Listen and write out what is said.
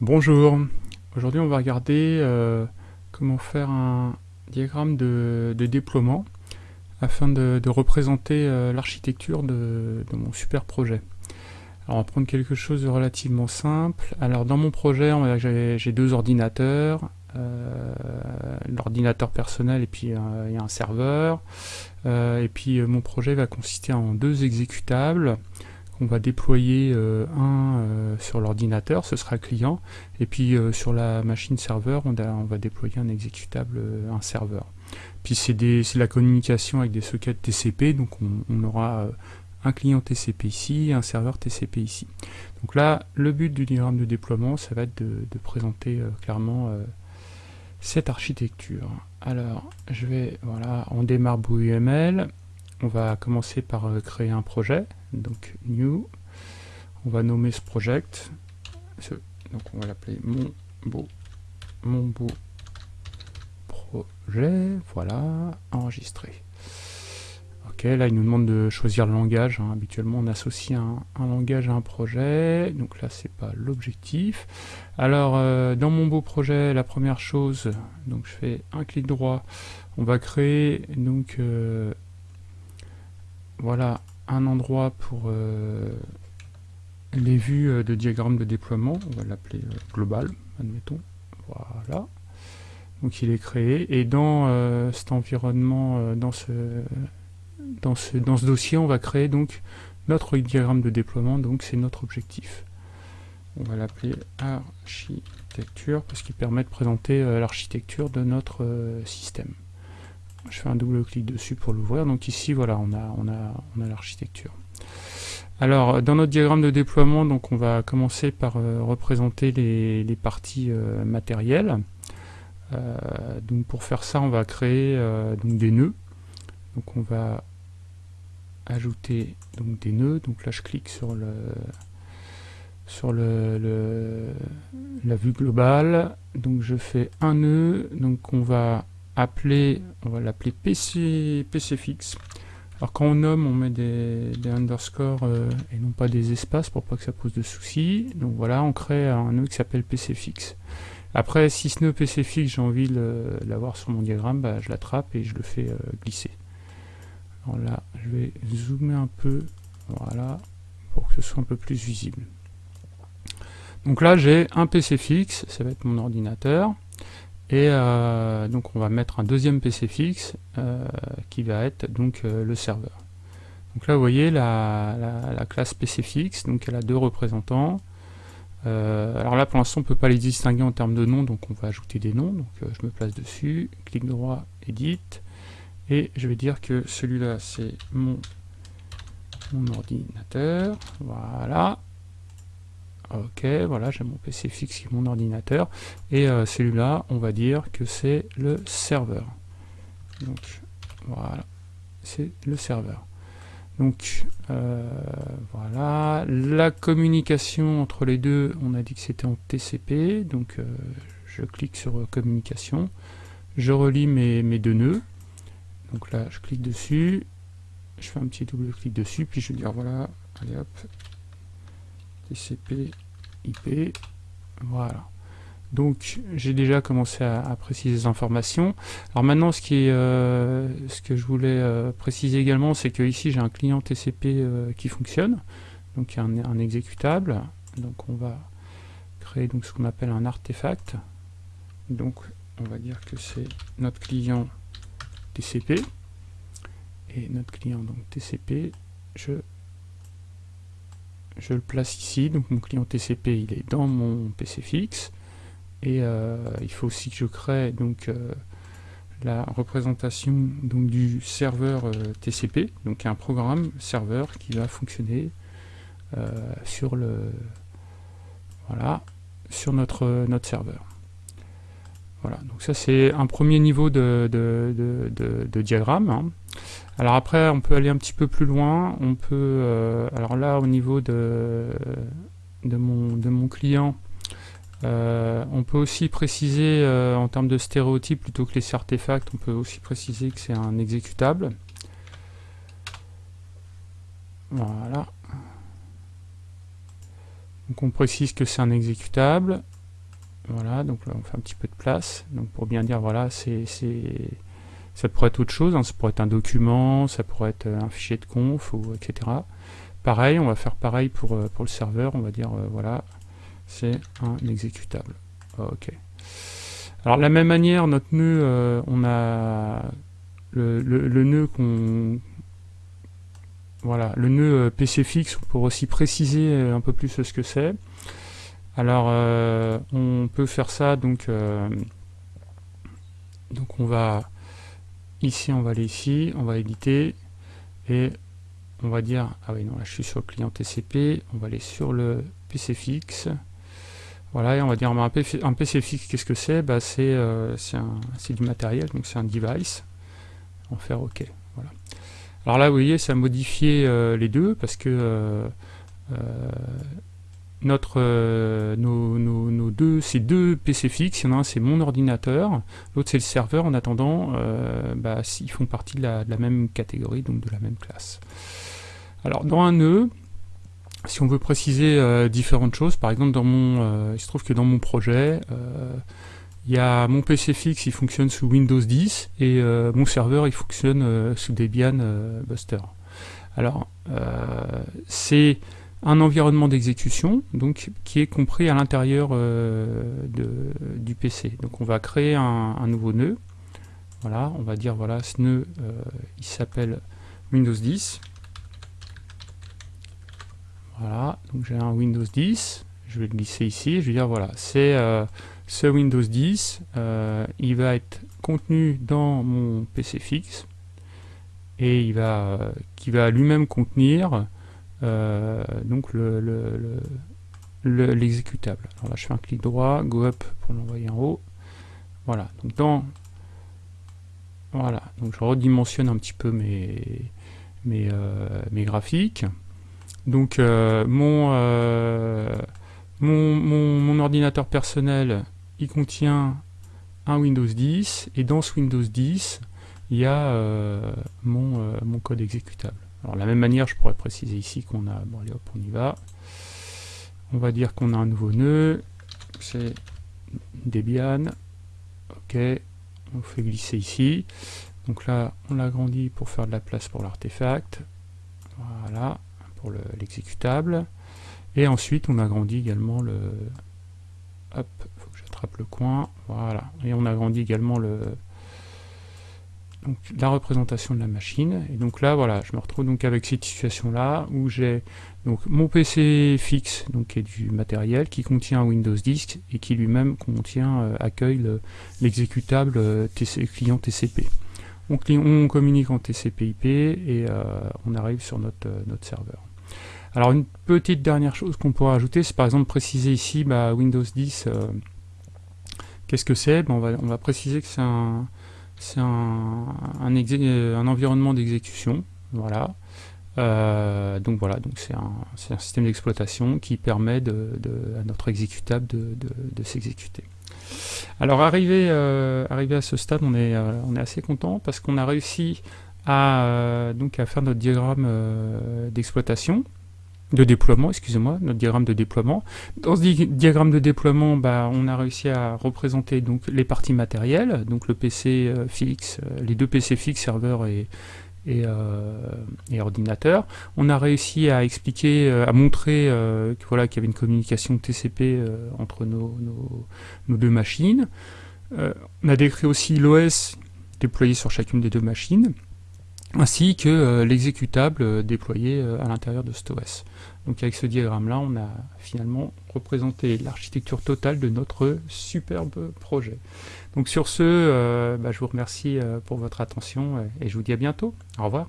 Bonjour, aujourd'hui on va regarder euh, comment faire un diagramme de, déploiement afin de, représenter euh, l'architecture de, mon super projet. Alors on va prendre quelque chose de relativement simple. Alors dans mon projet, j'ai deux ordinateurs, euh, l'ordinateur personnel et puis il y a un serveur. et puis mon projet va consister en deux exécutables on va déployer euh, un euh, sur l'ordinateur, ce sera client, et puis euh, sur la machine serveur, on, va déployer un exécutable, un serveur. Puis c'est la communication avec des sockets TCP, donc on, aura un client TCP ici, un serveur TCP ici. Donc là, le but du diagramme de déploiement, ça va être de, présenter clairement cette architecture. Alors, je vais, voilà, on démarre UML, on va commencer par créer un projet donc new, on va nommer ce project, donc on va l'appeler mon beau, mon beau projet, voilà, enregistré. Ok, là il nous demande de choisir le langage, hein. habituellement on associe un, langage à un projet, donc là c'est pas l'objectif. Alors euh, dans mon beau projet, la première chose, donc je fais un clic droit, on va créer donc euh, voilà un endroit pour euh, les vues euh, de diagramme de déploiement, on va l'appeler euh, global, admettons, voilà. Donc il est créé, et dans cet environnement, dans, ce, dans, ce, dans ce dossier, on va créer donc notre diagramme de déploiement, donc c'est notre objectif. On va l'appeler architecture, parce qu'il permet de présenter l'architecture de notre système je fais un double clic dessus pour l'ouvrir. Donc ici, voilà, on a, on a, on a l'architecture. Alors, dans notre diagramme de déploiement, donc on va commencer par euh, représenter les, parties euh, matérielles. Euh, donc pour faire ça, on va créer donc des nœuds. Donc on va ajouter donc des nœuds. Donc là, je clique sur le sur le, la vue globale. Donc je fais un nœud. Donc on va appeler, on va l'appeler PC, PCFix. Alors quand on nomme, on met des, underscores euh, et non pas des espaces pour pas que ça pose de soucis. Donc voilà, on crée un nœud qui s'appelle PCFix. Après, si ce nœud PCFix, j'ai envie de l'avoir sur mon diagramme, bah, je l'attrape et je le fais euh, glisser. Alors là, je vais zoomer un peu, voilà, pour que ce soit un peu plus visible. Donc là, j'ai un PCFix, ça va être mon ordinateur. Et euh, donc on va mettre un deuxième PC fixe euh, qui va être donc euh, le serveur. Donc là vous voyez la, classe PC fixe, donc elle a deux représentants. alors là pour l'instant on ne peut pas les distinguer en termes de nom, donc on va ajouter des noms. Donc je me place dessus, clic droit, edit, et je vais dire que celui-là c'est mon, mon ordinateur, voilà, Ok, voilà, j'ai mon PC fixe qui est mon ordinateur. Et euh, celui-là, on va dire que c'est le serveur. Donc, voilà, c'est le serveur. Donc, euh, voilà, la communication entre les deux, on a dit que c'était en TCP. Donc, euh, je clique sur communication. Je relis mes, mes deux nœuds. Donc là, je clique dessus. Je fais un petit double clic dessus. Puis je vais dire, voilà, allez hop, TCP IP. Voilà. Donc j'ai déjà commencé à, préciser les informations. Alors maintenant ce, qui est, euh, ce que je voulais euh, préciser également, c'est que ici j'ai un client TCP euh, qui fonctionne, donc a un, exécutable. Donc on va créer donc ce qu'on appelle un artefact. Donc on va dire que c'est notre client TCP. Et notre client donc TCP, je je le place ici, donc mon client TCP il est dans mon PC fixe, et euh, il faut aussi que je crée donc euh, la représentation donc, du serveur euh, TCP, donc un programme serveur qui va fonctionner sur le voilà sur notre, notre serveur. Voilà, donc ça c'est un premier niveau de, de, diagramme. Hein. Alors après, on peut aller un petit peu plus loin. On peut, euh, alors là, au niveau de, mon, client, euh, on peut aussi préciser euh, en termes de stéréotypes, plutôt que les artefacts, on peut aussi préciser que c'est un exécutable. Voilà. Donc on précise que c'est un exécutable. Voilà, donc là on fait un petit peu de place. Donc pour bien dire, voilà, c'est ça pourrait être autre chose, hein. ça pourrait être un document, ça pourrait être un fichier de conf, ou, etc. Pareil, on va faire pareil pour, euh, pour le serveur, on va dire, euh, voilà, c'est un exécutable. Ok. Alors de la même manière, notre nœud, euh, on a le, le, nœud qu'on... Voilà, le nœud PC fixe, pour aussi préciser un peu plus ce que c'est. Alors, on peut faire ça, donc, donc on va Ici, on va aller ici, on va éditer, et on va dire, ah oui, non, là je suis sur le client TCP, on va aller sur le PC fixe, voilà, et on va dire, un, PC, fixe, qu'est-ce que c'est? Bah, euh, C'est du matériel, donc c'est un device, on va faire OK, voilà. Alors là, vous voyez, ça a modifié euh, les deux, parce que euh, notre, euh, nos, deux, ces deux PC fixes, il y en a un c'est mon ordinateur, l'autre c'est le serveur, en attendant, euh, bah, ils font partie de la, même catégorie, donc de la même classe. Alors dans un nœud, si on veut préciser euh, différentes choses, par exemple dans mon, il se trouve que dans mon projet, il y a mon PC fixe, il fonctionne sous Windows 10, et mon serveur il fonctionne sous Debian Buster. Alors c'est un environnement d'exécution donc qui est compris à l'intérieur euh, du PC. Donc on va créer un, nouveau nœud. Voilà, on va dire voilà ce nœud euh, il s'appelle Windows 10. Voilà, donc j'ai un Windows 10, je vais le glisser ici, je vais dire voilà, c'est euh, ce Windows 10, il va être contenu dans mon PC fixe et il va qui va lui-même contenir donc l'exécutable. Le, Alors là, je fais un clic droit, go up pour l'envoyer en haut. Voilà. Donc dans voilà. Donc je redimensionne un petit peu mes euh, graphiques. Donc euh, mon, ordinateur personnel, il contient un Windows 10 et dans ce Windows 10, il y a mon code exécutable. Alors de la même manière, je pourrais préciser ici qu'on a... Bon allez hop, on y va. On va dire qu'on a un nouveau nœud. C'est Debian. Ok. On fait glisser ici. Donc là, on l'agrandit pour faire de la place pour l'artefact. Voilà, pour l'exécutable. Et ensuite, on agrandit également le... Hop, faut que j'attrape le coin. Voilà. Et on agrandit également le, la représentation de la machine. Et donc là, voilà, je me retrouve donc avec cette situation-là où j'ai donc mon PC fixe, donc qui est du matériel, qui contient Windows 10 et qui lui-même contient, euh, accueille l'exécutable euh, client TCP. On, communique en TCP/IP et euh, on arrive sur notre, serveur. Alors une petite dernière chose qu'on pourrait ajouter, c'est par exemple préciser ici bah, Windows 10, qu'est-ce que c'est? On, va, on va préciser que c'est un c'est un, un, environnement d'exécution, voilà. Euh, donc voilà, donc c'est un, un, système d'exploitation qui permet de, à notre exécutable de, s'exécuter. Alors arrivé, euh, arrivé à ce stade, on est, euh, on est assez content parce qu'on a réussi à, donc à faire notre diagramme d'exploitation de déploiement, excusez-moi, notre diagramme de déploiement. Dans ce diagramme de déploiement, bah, on a réussi à représenter donc les parties matérielles, donc le PC euh, fixe, euh, les deux PC fixes, serveur et, et, euh, ordinateur. On a réussi à expliquer, à montrer voilà, qu'il y avait une communication TCP entre nos, deux machines. on a décrit aussi l'OS déployé sur chacune des deux machines ainsi que euh, l'exécutable euh, déployé euh, à l'intérieur de OS. Donc avec ce diagramme-là, on a finalement représenté l'architecture totale de notre superbe projet. Donc sur ce, bah, je vous remercie pour votre attention et je vous dis à bientôt. Au revoir.